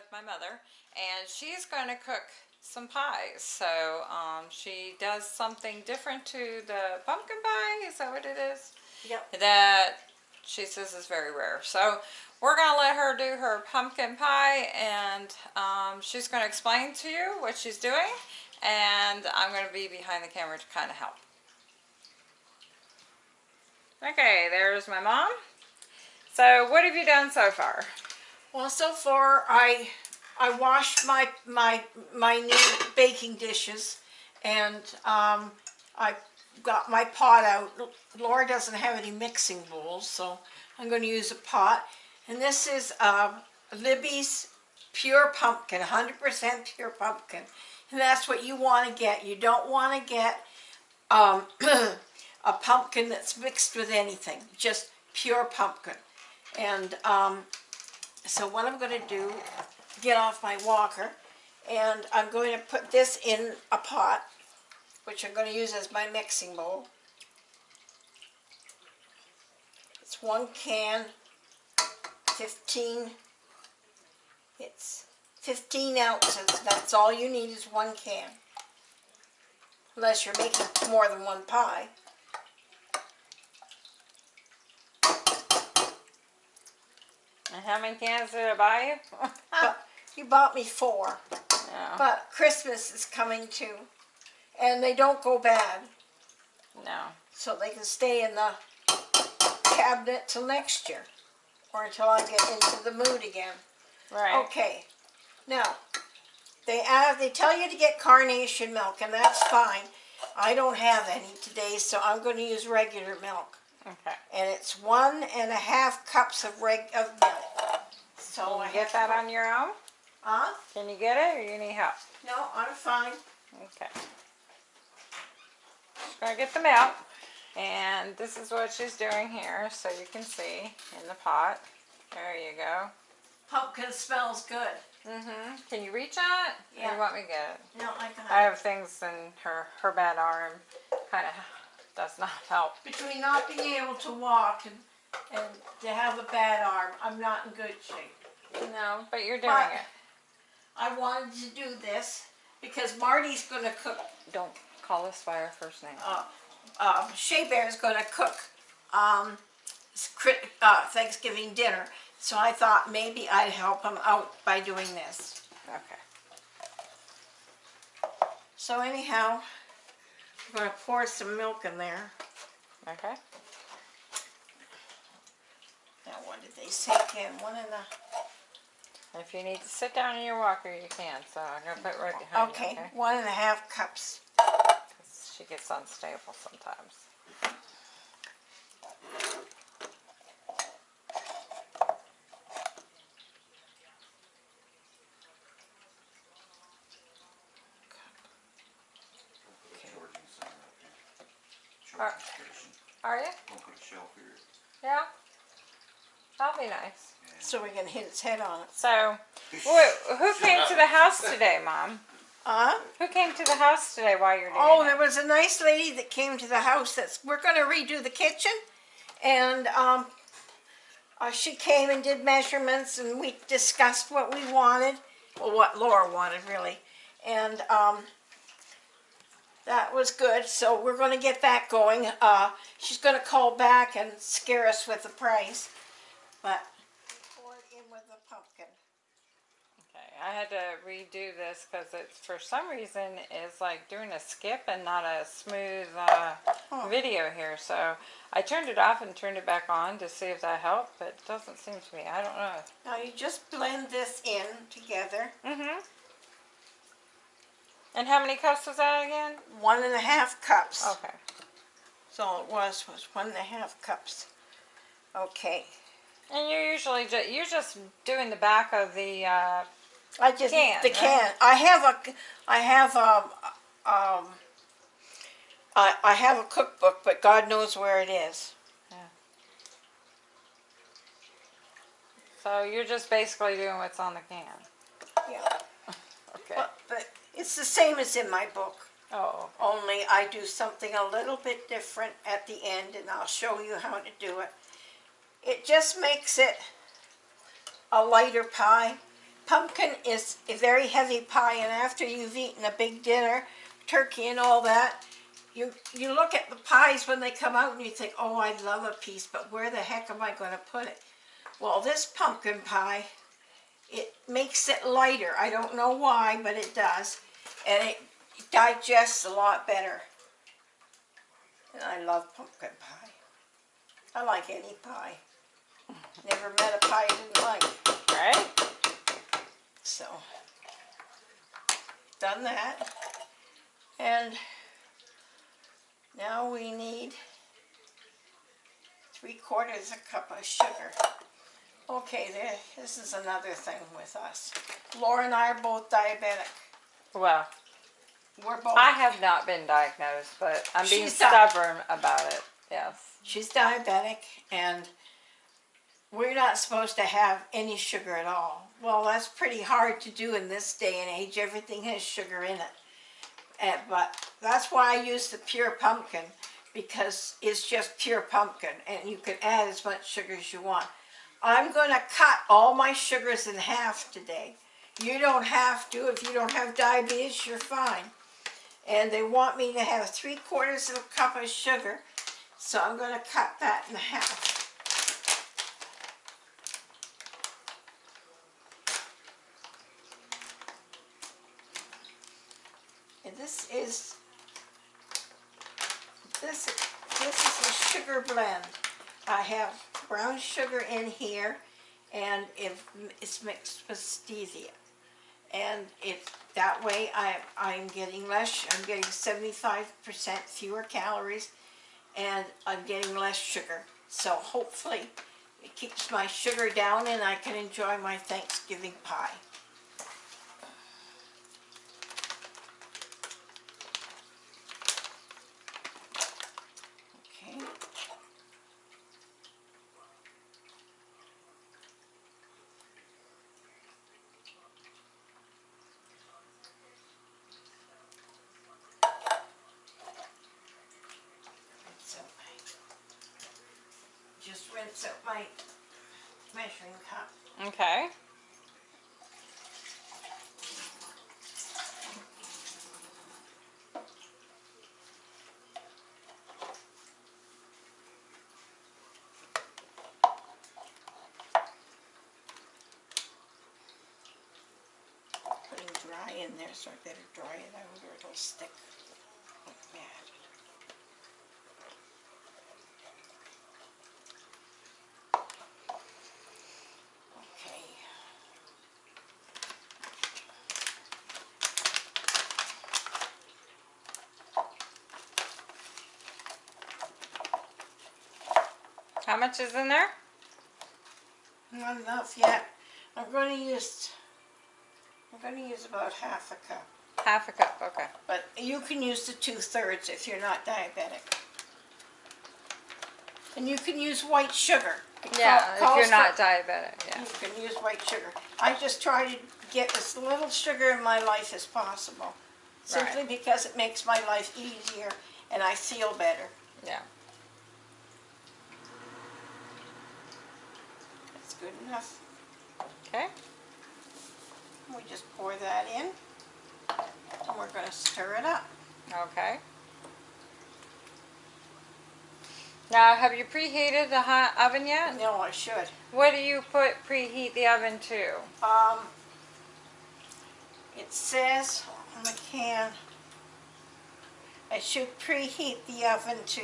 with my mother and she's going to cook some pies. So um, she does something different to the pumpkin pie. Is that what it is? Yep. That she says is very rare. So we're going to let her do her pumpkin pie and um, she's going to explain to you what she's doing and I'm going to be behind the camera to kind of help. Okay, there's my mom. So what have you done so far? Well, so far I I washed my my my new baking dishes, and um, I got my pot out. Laura doesn't have any mixing bowls, so I'm going to use a pot. And this is uh, Libby's pure pumpkin, 100% pure pumpkin, and that's what you want to get. You don't want to get um, a pumpkin that's mixed with anything, just pure pumpkin. And um, so what I'm going to do, get off my walker, and I'm going to put this in a pot, which I'm going to use as my mixing bowl. It's one can, 15, it's 15 ounces. That's all you need is one can. Unless you're making more than one pie. And how many cans did I buy you? But uh, you bought me four. no, But Christmas is coming too. And they don't go bad. no. So they can stay in the cabinet till next year. Or until I get into the mood again. Right. Okay. Now, they add, they tell you to get carnation milk, and that's fine. I don't have any today, so I'm going to use regular milk. Okay. And it's one and a half cups of reg of milk. So Can I you get that on your own? Huh? Can you get it or you need help? No, I'm fine. Okay. Just gonna get the milk. And this is what she's doing here, so you can see in the pot. There you go. Pumpkin smells good. Mm-hmm. Can you reach it? Or Yeah. you want me to get it? No, I got I have things in her, her bad arm. Kind of does not help. between not being able to walk and, and to have a bad arm, I'm not in good shape. No, but you're doing But- it. I wanted to do this because Marty's going to cook, Don't call us by our first name. uh, uh, Shea Bear's going to cook um, crit- uh, Thanksgiving dinner. So I thought maybe I'd help him out by doing this. Okay. So anyhow, I'm going to pour some milk in there. Okay. Now what did they say again? One and a... If you need to sit down in your walker, you can. So I'm gonna put it right behind you. Okay, Okay. one and a half cups. she gets unstable sometimes. Are, are you? Don't put a shelf here. Yeah. That'll be nice. So we can hit its head on it. So, wh- who came to the house today, Mom? Uh, Who came to the house today while you're doing oh, it? there was a nice lady that came to the house that's, we're going to redo the kitchen. And um, uh, she came and did measurements and we discussed what we wanted. Well, what Laura wanted, really. And um, that was good. So we're going to get that going. Uh, she's going to call back and scare us with the price. But pour it in with the pumpkin. Okay, I had to redo this because it's for some reason is like doing a skip and not a smooth uh, Oh. video here. So I turned it off and turned it back on to see if that helped, but it doesn't seem to me. I don't know. Now you just blend this in together. Mm-hmm. And how many cups was that again? One and a half cups. Okay. So it was was one and a half cups. Okay. And you're usually just you're just doing the back of the uh, I just Can, the right? can. I have a I have um um I I have a cookbook, but God knows where it is. Yeah. so you're just basically doing what's on the can. Yeah. Okay. But, but it's the same as in my book. Oh, only I do something a little bit different at the end and I'll show you how to do it. It just makes it a lighter pie. Pumpkin is a very heavy pie and after you've eaten a big dinner, turkey and all that, you, you look at the pies when they come out and you think, oh, I'd love a piece, but where the heck am I going to put it? Well, this pumpkin pie, it makes it lighter. I don't know why, but it does. And it digests a lot better. And I love pumpkin pie. I like any pie. Never met a pie I didn't like. right? So, done that. And now we need three quarters a cup of sugar. Okay, there, this is another thing with us. Laura and I are both diabetic. Well, We're both. I have not been diagnosed, but I'm being stubborn about it. Yes. She's diabetic and we're not supposed to have any sugar at all. Well, that's pretty hard to do in this day and age. Everything has sugar in it. And, but that's why I use the pure pumpkin because it's just pure pumpkin and you can add as much sugar as you want. I'm going to cut all my sugars in half today. You don't have to. If you don't have diabetes, you're fine. And they want me to have three quarters of a cup of sugar. So I'm going to cut that in half. This is, this, this is a sugar blend. I have brown sugar in here and if it's mixed with stevia. And it, that way I, I'm getting less, I'm getting seventy-five percent fewer calories and I'm getting less sugar. So hopefully it keeps my sugar down and I can enjoy my Thanksgiving pie. Okay. Rinse out my- Just rinse out my measuring cup. Okay. putting dry in there, so I better dry it out or it'll stick like mad. Okay. How much is in there? Not enough yet. I'm gonna use, I'm gonna use about half a cup. Half a cup. Okay. But you can use the two-thirds if you're not diabetic. And you can use white sugar. It Yeah, if you're for- not diabetic. Yeah. You can use white sugar. I just try to get as little sugar in my life as possible. Simply Right. because it makes my life easier and I feel better. Yeah. That's good enough. Okay. We just pour that in. And we're gonna stir it up. Okay. Now, have you preheated the hot oven yet? No, I should. What do you put preheat the oven to? Um, it says on the can, I should preheat the oven to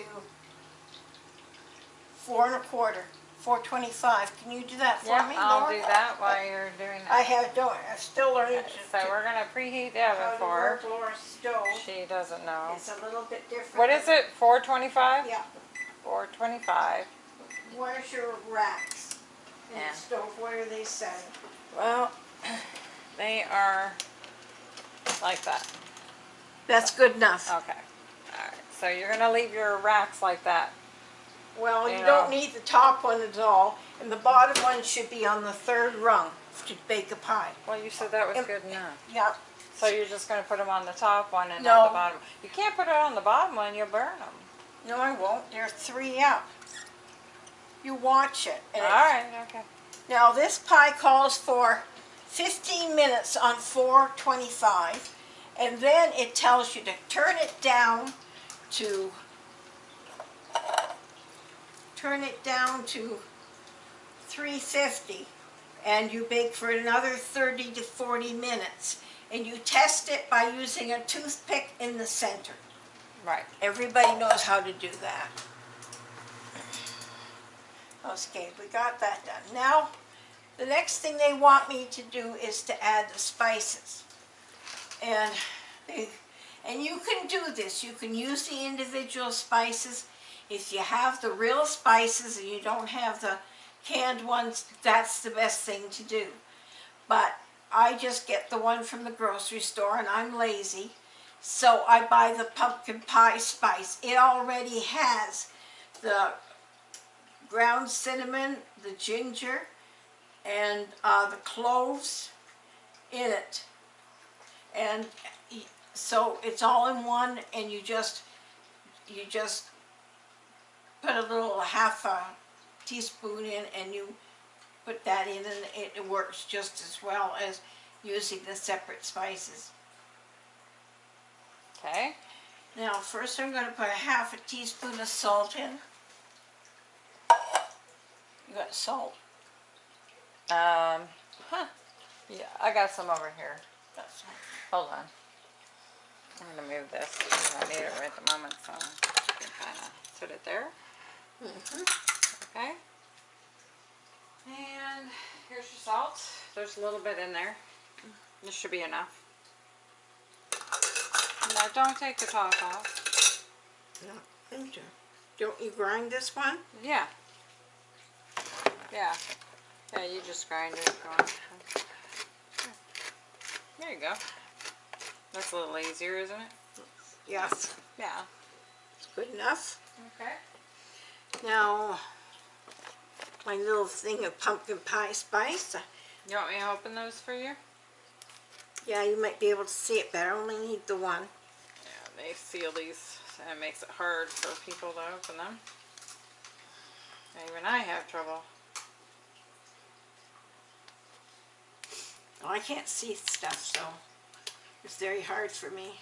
four and a quarter, four twenty-five. Can you do that for Yeah, me, I'll Laura? do that while you're doing I that. have, don't, I'm still learning to. So to- we're gonna preheat the how oven for her. Laura's stove. She doesn't know. It's a little bit different. What is it? Four twenty-five? Yeah, Four twenty-five. where's your racks in Yeah. the stove? Where are they setting? Well, they are like that. That's good enough. Okay. All right. So you're gonna leave your racks like that. Well, you don't need the top one at all, and the bottom one should be on the third rung to bake a pie. Well, you said that was Yep. good enough. Yeah, So you're just gonna put them on the top one and No. not the bottom? You can't put it on the bottom one, you'll burn them. No, I won't. There are three up. You watch it. and it- Alright, okay. Now this pie calls for 15 minutes on 425 and then it tells you to turn it down to turn it down to 350 and you bake for another 30 to 40 minutes and you test it by using a toothpick in the center. Right. Everybody knows how to do that. Okay, we got that done. Now, the next thing they want me to do is to add the spices. And they, and you can do this. You can use the individual spices. If you have the real spices and you don't have the canned ones, that's the best thing to do. But I just get the one from the grocery store and I'm lazy. So I buy the pumpkin pie spice. It already has the ground cinnamon, the ginger, and uh, the cloves in it. And so it's all in one and you just, you just put a little half a teaspoon in and you put that in and it, works just as well as using the separate spices. Okay. Now, first I'm gonna put a half a teaspoon of salt in. You got salt? Um, huh. Yeah, I got some over here. Hold on. I'm gonna move this. I need it right at the moment, so I can kinda put it there. Mm-hmm. Okay. And here's your salt. There's a little bit in there. This should be enough. Now don't take the top off. No, thank you. Don't you grind this one? Yeah. Yeah. Yeah, you just grind it. There you go. That's a little easier, isn't it? Yes. Yeah. It's good enough. Okay. Now, my little thing of pumpkin pie spice. You want me to open those for you? Yeah, you might be able to see it better. I only need the one. Yeah, they seal these and it makes it hard for people to open them. Even I have trouble. Oh, I can't see stuff, so it's very hard for me.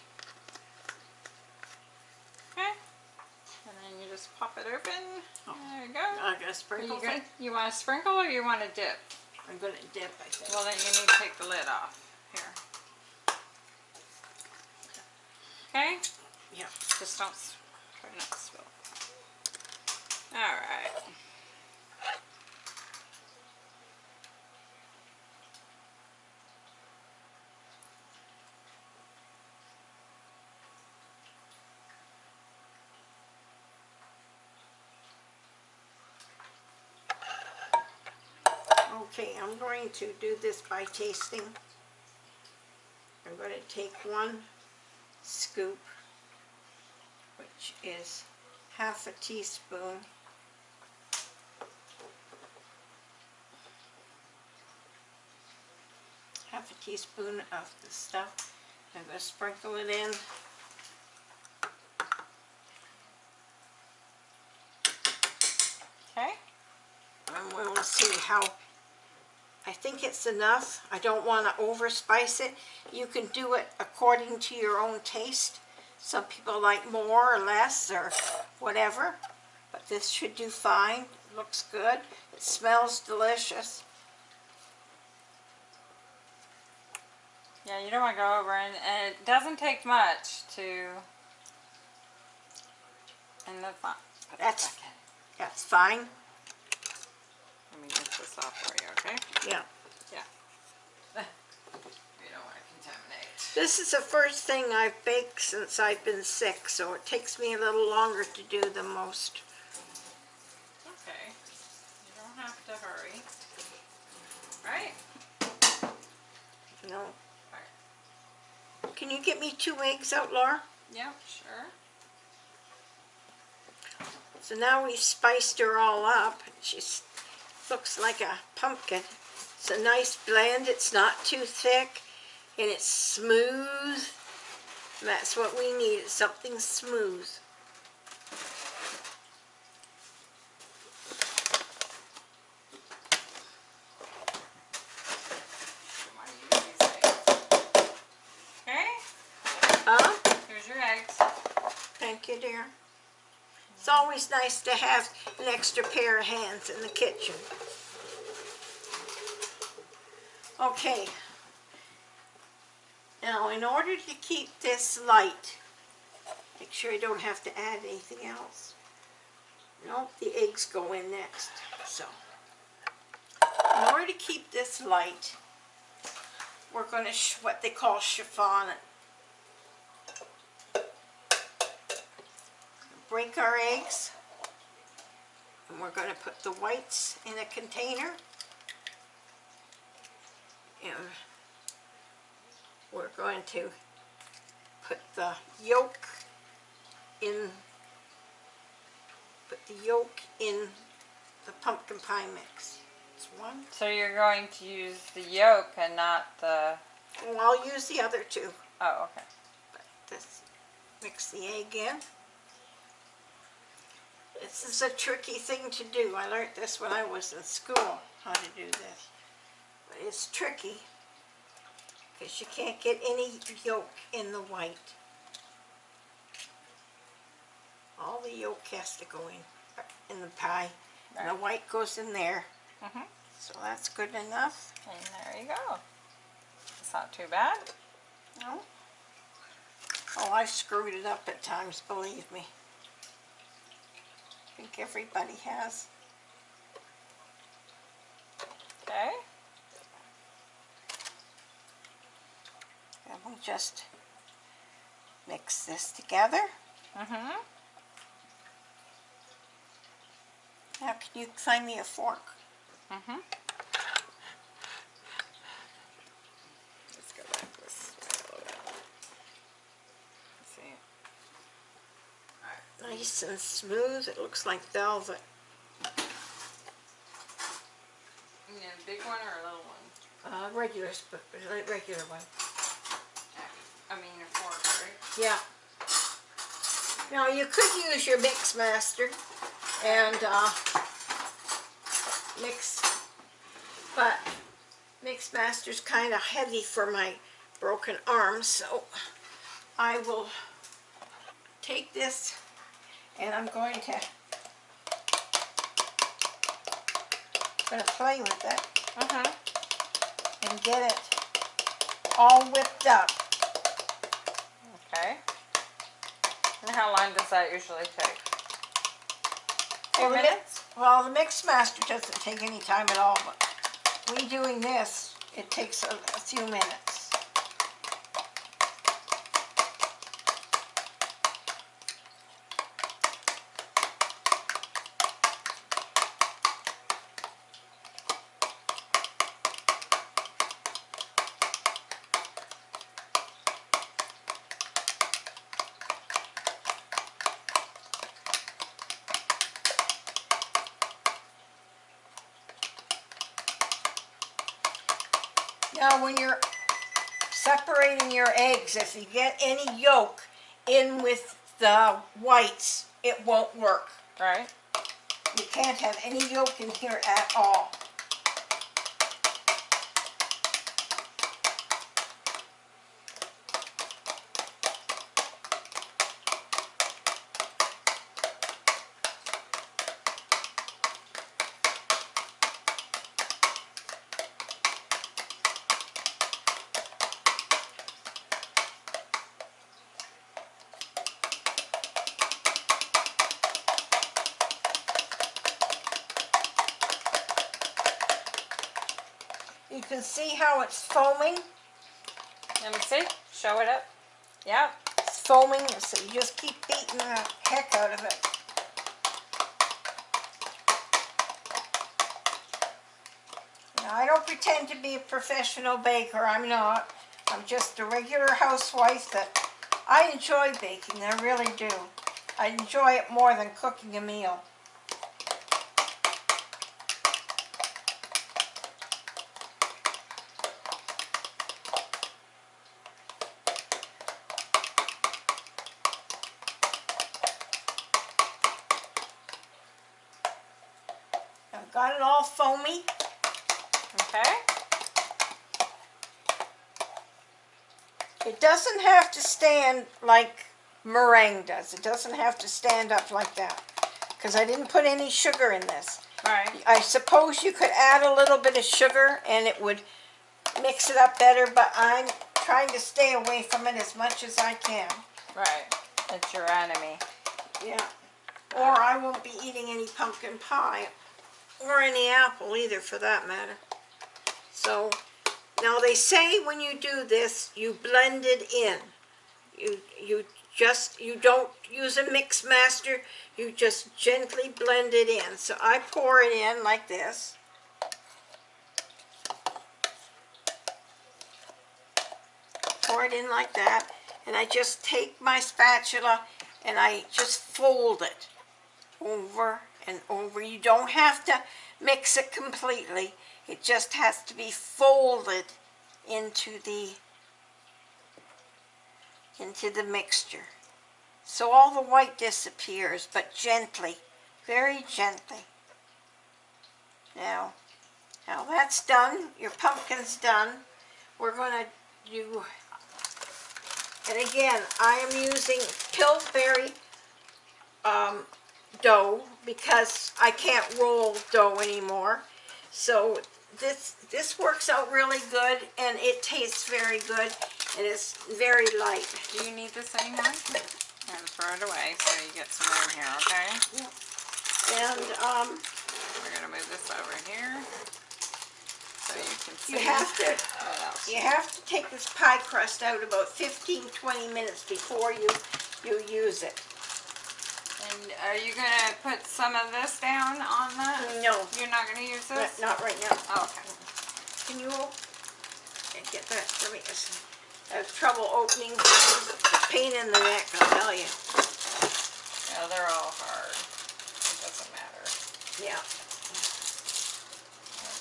Okay. And then you just pop it open. Oh. There you go. I gotta sprinkle you, you want to sprinkle or you want to dip? I'm gonna dip, I think. Well, then you need to take the lid off. Here. Okay? Yeah. Just don't, try not to spill. Alright. Okay, I'm going to do this by tasting. I'm going to take one scoop, which is half a teaspoon. Half a teaspoon of the stuff. I'm going to sprinkle it in. Okay? And we will see how, I think it's enough. I don't want to over spice it. You can do it according to your own taste. Some people like more or less or whatever, but this should do fine. Looks good. It smells delicious. Yeah, you don't want to go over and, and it doesn't take much to and that's not put that That's- That's fine. Let this off for you, okay? Yeah. You don't want to contaminate. This is the first thing I've baked since I've been sick, so it takes me a little longer to do than most. Okay. You don't have to hurry. Right? No. Right. Can you get me two eggs out, Laura? Yep, sure. So now we've spiced her all up. She looks like a pumpkin. It's a nice blend. It's not too thick. and it's smooth. That's what we need, something smooth. Okay, Huh? here's your eggs. Thank you, dear. It's always nice to have an extra pair of hands in the kitchen. Okay. Now, in order to keep this light, make sure I don't have to add anything else. Nope, the eggs go in next, so. In order to keep this light, we're gonna, sh- what they call chiffon it. Break our eggs and we're going to put the whites in a container and we're going to put the yolk in put the yolk in the pumpkin pie mix. It's one. So you're going to use the yolk and not the, Well, I'll use the other two. oh, okay. This, mix the egg in. This is a tricky thing to do. I learned this when I was in school, how to do this. But it's tricky because you can't get any yolk in the white. All the yolk has to go in, in the pie. And the white goes in there. Mhm. So that's good enough. And there you go. It's not too bad. No? Oh, I've screwed it up at times, believe me. I think everybody has. Okay. And we'll just mix this together. Mm-hmm. Now can you find me a fork? Mm-hmm. Let's go back this way a little bit. See? Nice and smooth. It looks like velvet. You need a big one or a little one? Uh, regular, regular one. I mean a fork, right? Yeah. Now you could use your mix master and uh, mix, but mix master's kind of heavy for my broken arm, so I will take this and I'm going to gonna play with it Mm-hmm. and get it all whipped up. Okay. And how long does that usually take? Well, the mi- minutes? Well, the mix master doesn't take any time at all, but we doing this, it takes a, a few minutes. Now, when you're separating your eggs, if you get any yolk in with the whites, it won't work. Right. You can't have any yolk in here at all. Can see how it's foaming. Let me see. Show it up. Yeah. It's foaming, so you just keep beating the heck out of it. Now, I don't pretend to be a professional baker. I'm not. I'm just a regular housewife that I enjoy baking. I really do. I enjoy it more than cooking a meal. Got it all foamy. Okay. It doesn't have to stand like meringue does. It doesn't have to stand up like that. Because I didn't put any sugar in this. Right. I suppose you could add a little bit of sugar and it would mix it up better, but I'm trying to stay away from it as much as I can. Right. It's your enemy. Yeah. Or I won't be eating any pumpkin pie or any apple either for that matter. So now they say when you do this, you blend it in. You you just you don't use a mix master, you just gently blend it in. So I pour it in like this. Pour it in like that and I just take my spatula and I just fold it over and over. You don't have to mix it completely. It just has to be folded into the into the mixture. So all the white disappears, but gently, very gently. Now, now that's done. Your pumpkin's done. We're going to do, and again, I am using Pillsbury um, dough because I can't roll dough anymore. So this this works out really good and it tastes very good and it's very light. Do you need this anymore? And throw it away so you get some room here, okay? Yep. And um, We're gonna move this over here. So you can see. you have to you have to take this pie crust out about 15-20 minutes before you you use it. And are you gonna put some of this down on that? No, You're not gonna use not, this? not right now. Oh, okay. Can you get that for me? I have trouble opening. Pain in the neck, I'll tell you. Yeah, they're all hard. It doesn't matter. Yeah.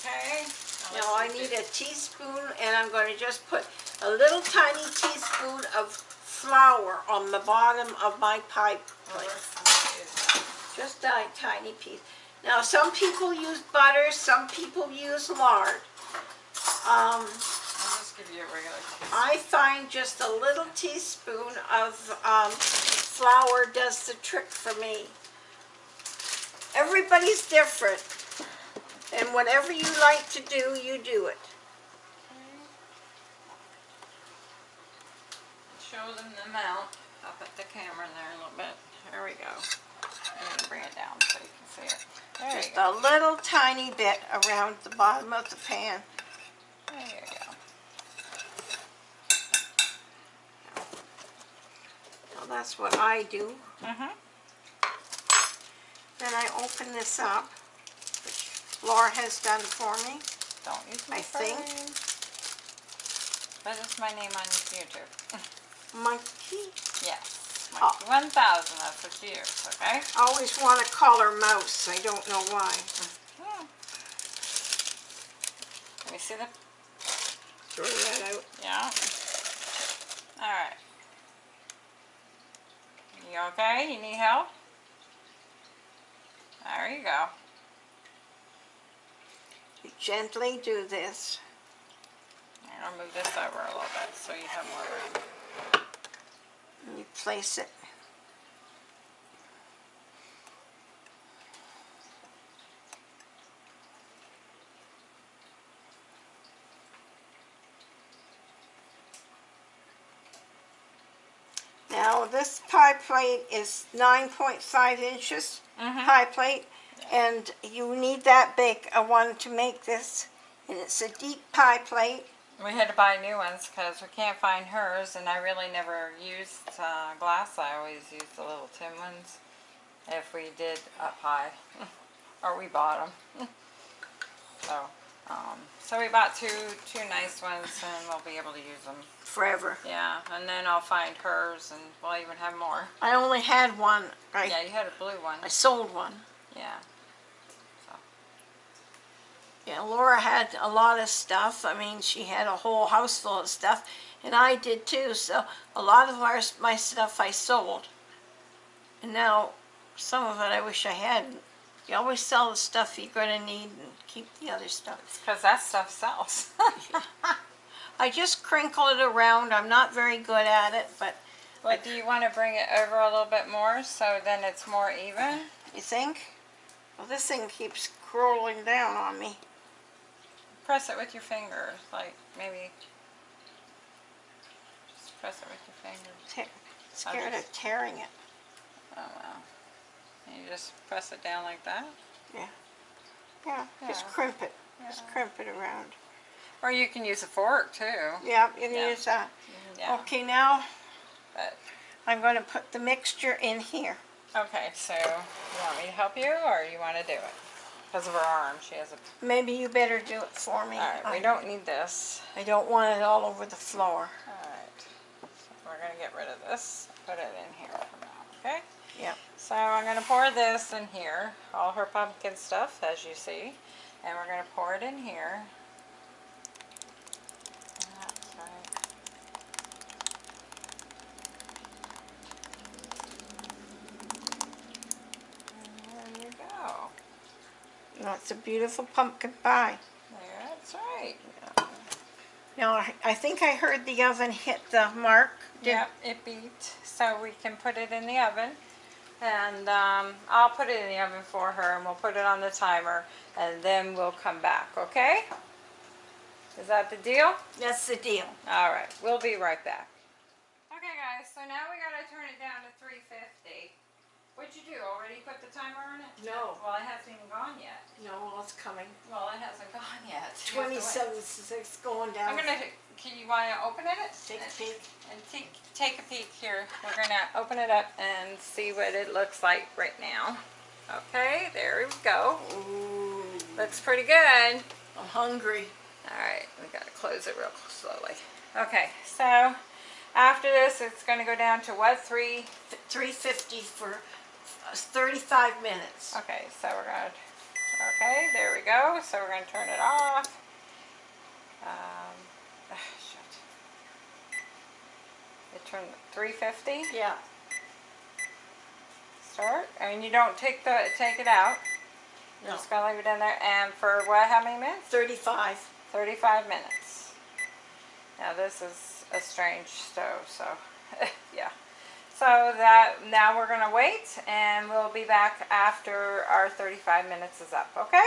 Okay. Now I need a teaspoon and I'm going to just put a little tiny teaspoon of flour on the bottom of my pie plate. Just a tiny piece. Now some people use butter, some people use lard. Um, I'll just give you a regular teaspoon. I find just a little teaspoon of um, flour does the trick for me. Everybody's different. And whatever you like to do, you do it. Show them the amount. I'll put the camera there a little bit. There we go. Bring it down so you can see it. There Just a little tiny bit around the bottom of the pan. There you go. Now that's what I do. Mm-hmm. Then I open this up, which Laura has done for me. Don't use my I think. But it's my name on YouTube. Monkey. yes. Monkey 1000, that's what you okay? I always want to call her mouse. I don't know why. Hmm. Let me see the, Throw that out. yeah. Alright. You okay? You need help? There you go. You gently do this. I'm gonna move this over a little bit so you have more room. Place it. Now this pie plate is 9.5 inches Mhm. pie plate and you need that big a one to make this and it's a deep pie plate We had to buy new ones because we can't find hers, and I really never used uh, glass. I always used the little tin ones if we did up high, or we bought them. so, um, so we bought two two nice ones, and we'll be able to use them. forever. Yeah, and then I'll find hers, and we'll even have more. I only had one. I, Yeah, you had a blue one. I sold one. Yeah. Yeah, Laura had a lot of stuff. I mean, she had a whole house full of stuff, and I did too. So a lot of our, my stuff I sold, and now some of it I wish I hadn't. You always sell the stuff you're gonna need and keep the other stuff. Because that stuff sells. I just crinkle it around. I'm not very good at it, but but do you want to bring it over a little bit more so then it's more even? you think? Well, this thing keeps crawling down on me. Press it with your fingers, like maybe. Just press it with your fingers. Te- scared of tearing it. Oh wow. And you just press it down like that. Yeah, just Yeah. Just crimp it. Just crimp it around. Or you can use a fork too. Yeah, you can Yeah. use that. Yeah. Okay, now But I'm going to put the mixture in here. okay, so you want me to help you or you want to do it? Because of her arm, she has a. Maybe you better do it for me. All right, we don't need this. I don't want it all over the floor. All right. So we're gonna get rid of this. Put it in here for now. Okay. Yep. So I'm gonna pour this in here, all her pumpkin stuff, as you see, and we're gonna pour it in here. That's right. And there you go. That's a beautiful pumpkin pie. There, that's right. Now, I- I think I heard the oven hit the mark. Did- Yep, it beat, so we can put it in the oven. And um, I'll put it in the oven for her and we'll put it on the timer and then we'll come back, okay? Is that the deal? That's the deal. All right, we'll be right back. Okay guys, so now we gotta turn it down to 350. What'd you do, already put the timer on it? No. Well, it hasn't even gone yet. No, well, it's coming. Well, it hasn't gone yet. You have to wait. Twenty-seven, six going down. I'm gonna, can you wanna open it? Take a peek. And take, take a peek here. We're gonna open it up and see what it looks like right now. Okay, there we go. Ooh, Looks pretty good. I'm hungry. Alright, we gotta close it real slowly. Okay, so after this, it's gonna go down to what, three? Three fifty for uh, thirty-five minutes. Okay, so we're gonna, okay, there we go. So we're gonna turn it off. Um, ah, shit. It turned three fifty. Yeah. Start, and you don't take the take it out. You're No. just gonna leave it in there, and for what? How many minutes? Thirty-five. Thirty-five minutes. Now this is a strange stove, so yeah. So that now we're gonna wait, and we'll be back after our thirty-five minutes is up. Okay?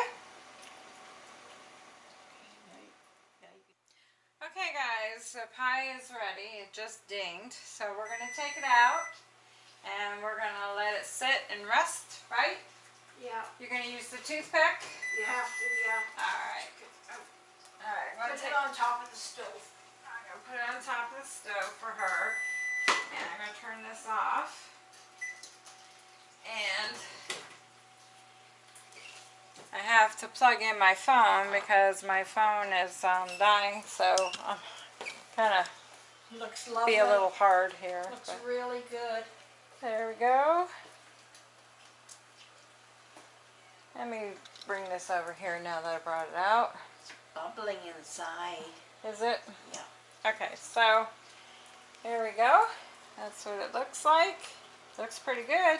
Okay, guys. The pie is ready. It just dinged, so we're gonna take it out, and we're gonna let it sit and rest. Right? Yeah, You're gonna use the toothpick. you have to, yeah. All right. All right. Put it on top of the stove. I'm gonna put it on top of the stove for her. And I'm gonna turn this off. And I have to plug in my phone because my phone is um, dying, so I'm gonna Looks lovely. be a little hard here. Looks really good. there we go. Let me bring this over here now that I brought it out. It's bubbling inside. Is it? Yeah. Okay, so here we go. That's what it looks like. Looks pretty good.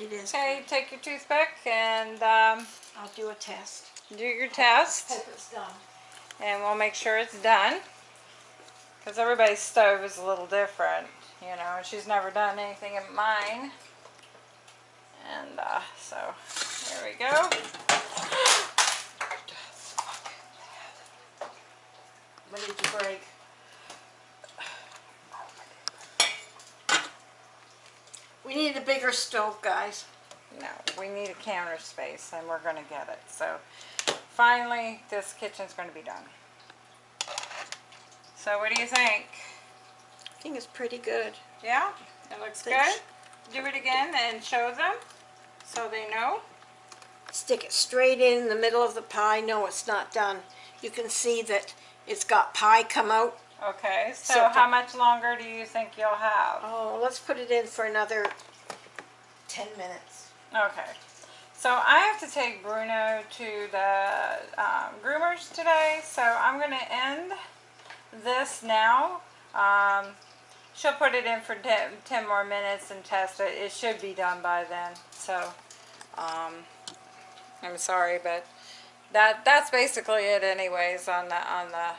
It is. Okay, take your toothpick and um, I'll do a test. do your test, Hope it's done. and we'll make sure it's done. Because everybody's stove is a little different, you know. and She's never done anything in mine, and uh, so there we go. Ready to break. We need a bigger stove, guys. No, we need a counter space, and we're gonna get it. So finally, this kitchen's gonna be done. So what do you think? I think it's pretty good. Yeah, it looks good. Do it again and show them so they know. Stick it straight in the middle of the pie. No, it's not done. You can see that it's got pie come out. Okay, so, So how much longer do you think you'll have? Oh, let's put it in for another 10 minutes. Okay, so I have to take Bruno to the um, groomers today, so I'm going to end this now. Um, she'll put it in for 10, 10 more minutes and test it. It should be done by then. So, um, I'm sorry, but that that's basically it anyways on the on the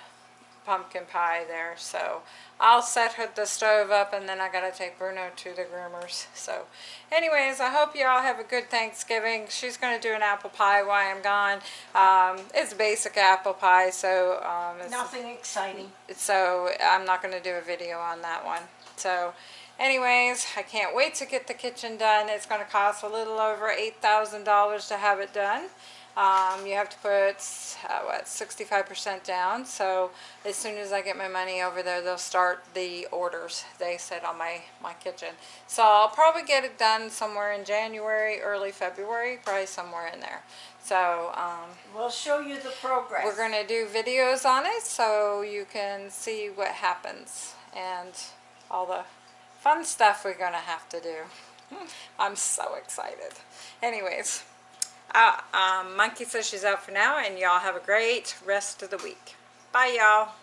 pumpkin pie there. So I'll set the stove up and then I gotta take Bruno to the groomers. So anyways, I hope you all have a good Thanksgiving. She's gonna do an apple pie while I'm gone. Um, it's basic apple pie, so um, it's, Nothing exciting. so I'm not going to do a video on that one. So anyways, I can't wait to get the kitchen done. It's going to cost a little over $8,000 to have it done. Um, you have to put, uh, what, 65% down. So as soon as I get my money over there, they'll start the orders, they said, on my, my kitchen. So I'll probably get it done somewhere in January, early February, probably somewhere in there. So, um, We'll show you the progress. we're going to do videos on it so you can see what happens and all the fun stuff we're going to have to do. I'm so excited. Anyways, uh, um, Monkey out for now and y'all have a great rest of the week. Bye y'all.